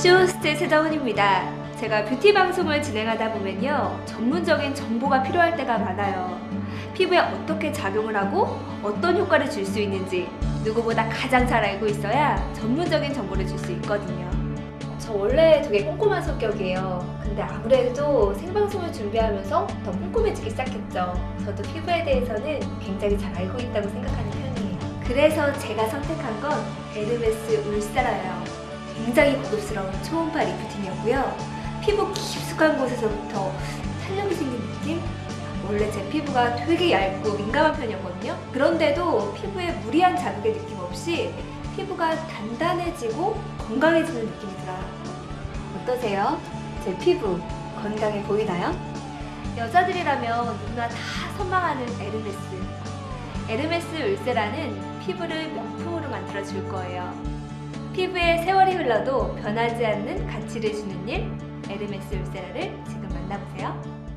쇼호스트 세다운입니다. 제가 뷰티 방송을 진행하다 보면요. 전문적인 정보가 필요할 때가 많아요. 피부에 어떻게 작용을 하고 어떤 효과를 줄 수 있는지 누구보다 가장 잘 알고 있어야 전문적인 정보를 줄 수 있거든요. 저 원래 되게 꼼꼼한 성격이에요. 근데 아무래도 생방송을 준비하면서 더 꼼꼼해지기 시작했죠. 저도 피부에 대해서는 굉장히 잘 알고 있다고 생각하는 편이에요. 그래서 제가 선택한 건 에르메스 울사라예요. 굉장히 고급스러운 초음파 리프팅이었고요. 피부 깊숙한 곳에서부터 탄력이 생긴 느낌? 원래 제 피부가 되게 얇고 민감한 편이었거든요. 그런데도 피부에 무리한 자극의 느낌 없이 피부가 단단해지고 건강해지는 느낌이 들어요. 어떠세요? 제 피부 건강해 보이나요? 여자들이라면 누구나 다 선망하는 에르메스. 에르메스 울세라는 피부를 명품으로 만들어 줄 거예요. 피부에 세월이 흘러도 변하지 않는 가치를 주는 일, 에르메스 울세라를 지금 만나보세요.